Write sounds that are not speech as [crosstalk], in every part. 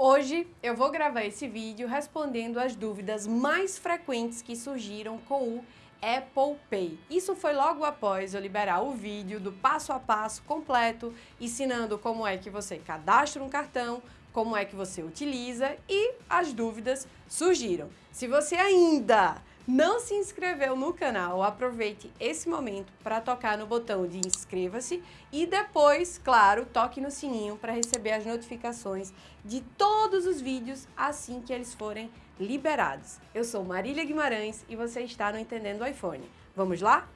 Hoje eu vou gravar esse vídeo respondendo as dúvidas mais frequentes que surgiram com o Apple Pay. Isso foi logo após eu liberar o vídeo do passo a passo completo, ensinando como é que você cadastra um cartão, como é que você utiliza e as dúvidas surgiram. Se você ainda não se inscreveu no canal, aproveite esse momento para tocar no botão de inscreva-se e depois, claro, toque no sininho para receber as notificações de todos os vídeos assim que eles forem liberados. Eu sou Marília Guimarães e você está no Entendendo iPhone. Vamos lá?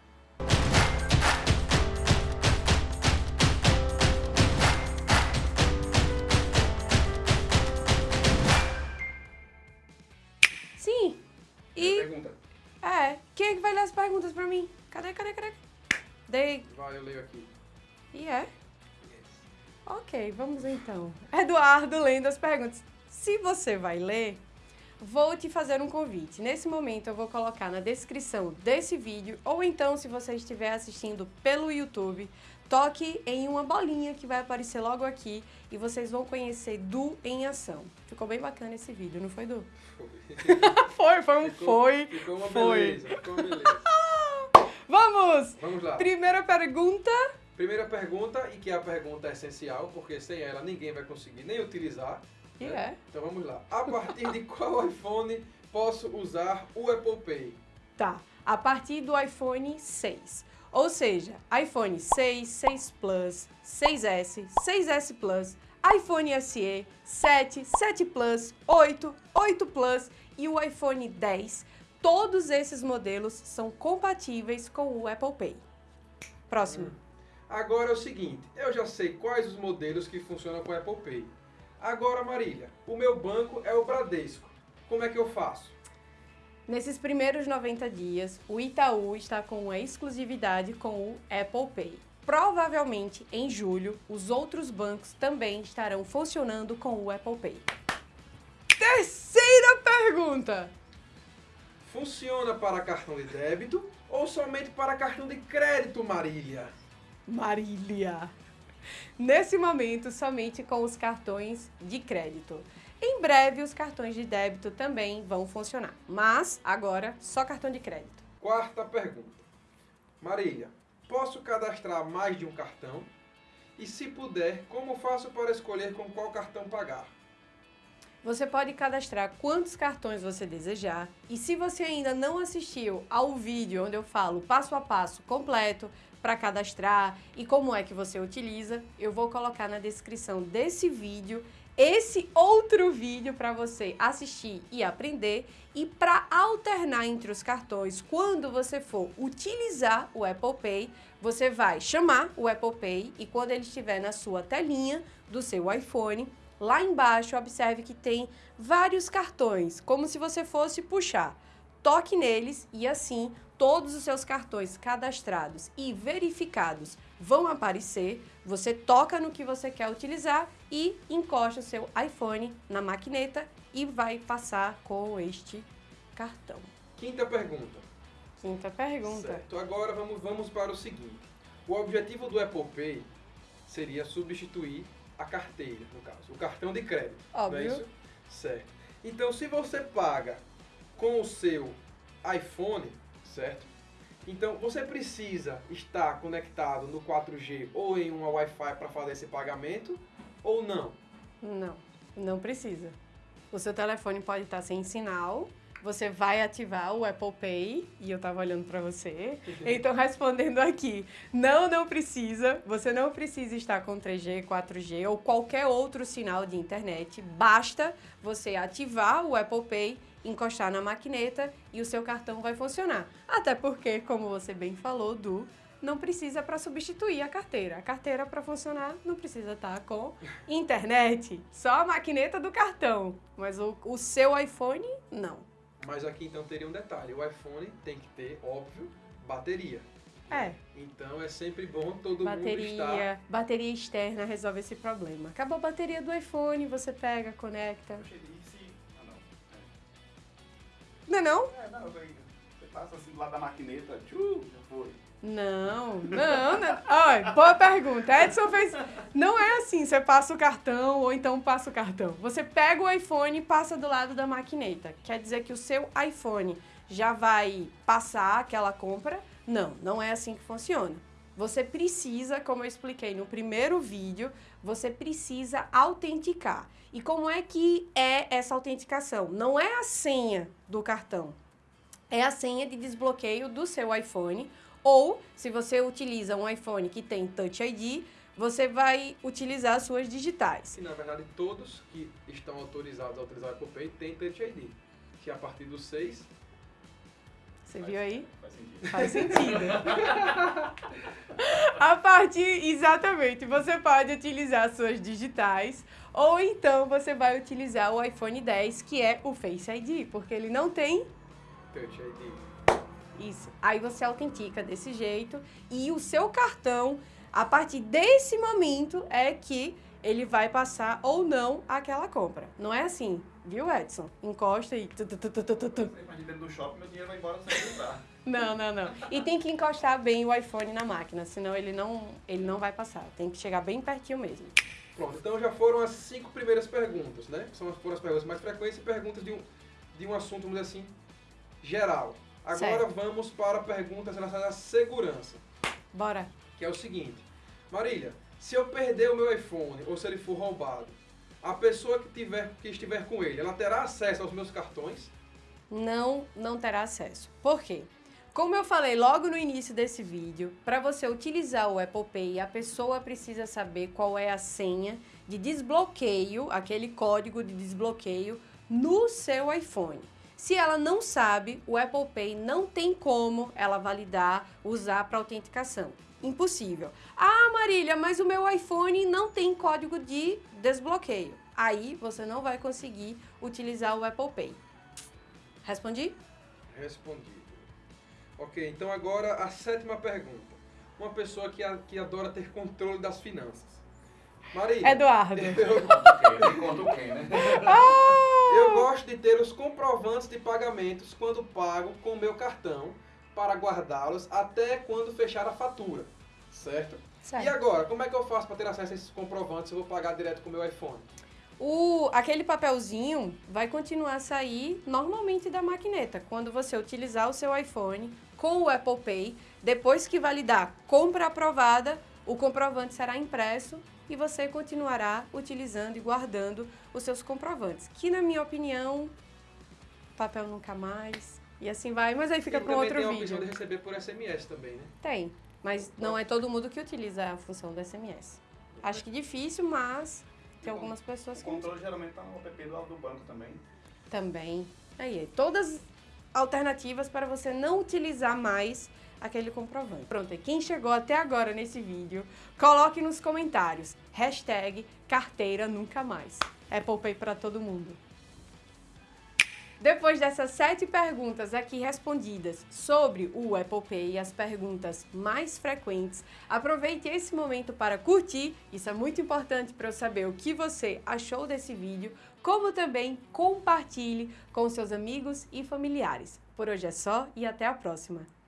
E... Pergunta. É, quem é que vai ler as perguntas pra mim? Cadê, cadê, cadê? Dei. Vai, eu leio aqui. E é? Ok, vamos então. Eduardo lendo as perguntas. Se você vai ler, vou te fazer um convite. Nesse momento eu vou colocar na descrição desse vídeo, ou então se você estiver assistindo pelo YouTube, toque em uma bolinha que vai aparecer logo aqui e vocês vão conhecer Du em ação. Ficou bem bacana esse vídeo, não foi, Du? Foi. [laughs] Foi, foi um Ficou- foi. Ficou uma foi. beleza. Ficou uma beleza. [laughs] Vamos! Vamos lá. Primeira pergunta. Primeira pergunta, e que é a pergunta essencial, porque sem ela ninguém vai conseguir nem utilizar. E né? é. Então vamos lá. A partir de qual iPhone posso usar o Apple Pay? Tá, a partir do iPhone 6. Ou seja, iPhone 6, 6 Plus, 6S, 6S Plus, iPhone SE, 7, 7 Plus, 8, 8 Plus e o iPhone 10. Todos esses modelos são compatíveis com o Apple Pay. Próximo. Agora é o seguinte, eu já sei quais os modelos que funcionam com o Apple Pay. Agora, Marília, o meu banco é o Bradesco. Como é que eu faço? Nesses primeiros 90 dias, o Itaú está com uma exclusividade com o Apple Pay. Provavelmente, em julho, os outros bancos também estarão funcionando com o Apple Pay. Terceira pergunta! Funciona para cartão de débito ou somente para cartão de crédito, Marília? Marília. Nesse momento, somente com os cartões de crédito. Em breve, os cartões de débito também vão funcionar, mas agora só cartão de crédito. Quarta pergunta. Marília, posso cadastrar mais de um cartão? E se puder, como faço para escolher com qual cartão pagar? Você pode cadastrar quantos cartões você desejar e se você ainda não assistiu ao vídeo onde eu falo passo a passo completo para cadastrar e como é que você utiliza, eu vou colocar na descrição desse vídeo esse outro vídeo para você assistir e aprender e para alternar entre os cartões, quando você for utilizar o Apple Pay, você vai chamar o Apple Pay e quando ele estiver na sua telinha do seu iPhone, Lá embaixo, observe que tem vários cartões, como se você fosse puxar. Toque neles e assim todos os seus cartões cadastrados e verificados vão aparecer. Você toca no que você quer utilizar e encosta o seu iPhone na maquineta e vai passar com este cartão. Quinta pergunta. Quinta pergunta. Certo. Agora vamos, vamos para o seguinte. O objetivo do Apple Pay seria substituir a carteira, no caso, o cartão de crédito. Não é Óbvio. isso? Certo. Então, se você paga com o seu iPhone, certo? Então, você precisa estar conectado no 4G ou em uma Wi-Fi para fazer esse pagamento ou não? Não, não precisa. O seu telefone pode estar sem sinal, você vai ativar o Apple Pay, e eu tava olhando para você, então respondendo aqui, não, não precisa, você não precisa estar com 3G, 4G ou qualquer outro sinal de internet, basta você ativar o Apple Pay, encostar na maquineta e o seu cartão vai funcionar. Até porque, como você bem falou, Du, não precisa para substituir a carteira. A carteira para funcionar não precisa estar com internet, só a maquineta do cartão. Mas o, o seu iPhone, não. Mas aqui então teria um detalhe: o iPhone tem que ter, óbvio, bateria. É, Então é sempre bom todo mundo estar. bateria, bateria externa resolve esse problema. Acabou a bateria do iPhone, você pega, conecta. E. Ah, não. Não é não? É, não. Você passa assim do lado da maquineta, tchu, já foi. Não, não, não. Olha, boa pergunta. Edson fez. Não é assim, você passa o cartão ou então passa o cartão. Você pega o iPhone e passa do lado da maquineta. Quer dizer que o seu iPhone já vai passar aquela compra? Não, não é assim que funciona. Você precisa, como eu expliquei no primeiro vídeo, você precisa autenticar. E como é que é essa autenticação? Não é a senha do cartão, é a senha de desbloqueio do seu iPhone. Ou, se você utiliza um iPhone que tem Touch ID, você vai utilizar as suas digitais. E na verdade todos que estão autorizados a utilizar o Apple Pay têm Touch ID. Que a partir do 6 você viu aí? Faz sentido. Faz sentido. [laughs] a partir, exatamente, você pode utilizar suas digitais ou então você vai utilizar o iPhone 10, que é o Face ID, porque ele não tem Touch ID. Isso. Aí você autentica desse jeito e o seu cartão, a partir desse momento, é que ele vai passar ou não aquela compra. Não é assim, viu, Edson? Encosta e... tu, tu, tu, tu, tu, tu, dentro do shopping, meu dinheiro vai embora sem. Não, não, não. E tem que encostar bem o iPhone na máquina, senão ele não, ele não vai passar. Tem que chegar bem pertinho mesmo. Pronto, então já foram as cinco primeiras perguntas, né? São foram as perguntas mais frequentes e perguntas de um, de um assunto, vamos dizer assim, geral. Agora Certo. vamos para perguntas relacionadas à segurança, Bora. que é o seguinte. Marília, se eu perder o meu iPhone ou se ele for roubado, a pessoa que, tiver, que estiver com ele, ela terá acesso aos meus cartões? Não, não terá acesso. Por quê? Como eu falei logo no início desse vídeo, para você utilizar o Apple Pay, a pessoa precisa saber qual é a senha de desbloqueio, aquele código de desbloqueio no seu iPhone. Se ela não sabe, o Apple Pay não tem como ela validar, usar para autenticação. Impossível. Ah, Marília, mas o meu iPhone não tem código de desbloqueio. Aí você não vai conseguir utilizar o Apple Pay. Respondi? Respondido. Ok, então agora a sétima pergunta. Uma pessoa que, a- que adora ter controle das finanças. Marília. Eduardo. [laughs] Eu, Quem conta o quem, né? Eu gosto de ter os comprovantes de pagamentos quando pago com meu cartão para guardá-los até quando fechar a fatura, certo? E agora, como é que eu faço para ter acesso a esses comprovantes se eu vou pagar direto com o meu iPhone? O, aquele papelzinho vai continuar a sair normalmente da maquineta. Quando você utilizar o seu iPhone com o Apple Pay, depois que validar compra aprovada, o comprovante será impresso e você continuará utilizando e guardando os seus comprovantes. Que, na minha opinião, papel nunca mais. E assim vai, mas aí fica para outro tem a vídeo. opção de receber por SMS também, né? Tem, mas não é todo mundo que utiliza a função do SMS. Acho que difícil, mas tem algumas pessoas O que não controle geralmente tá no app do lado do banco também. Também. Aí, todas alternativas para você não utilizar mais aquele comprovante. Pronto, e quem chegou até agora nesse vídeo, coloque nos comentários, hashtag carteira nunca mais. Apple Pay para todo mundo. Depois dessas sete perguntas aqui respondidas sobre o Apple Pay e as perguntas mais frequentes, aproveite esse momento para curtir, isso é muito importante para eu saber o que você achou desse vídeo, como também compartilhe com seus amigos e familiares. Por hoje é só e até a próxima!